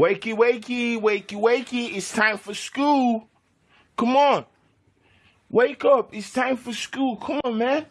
Wakey, wakey, wakey, wakey. It's time for school. Come on. Wake up. It's time for school. Come on, man.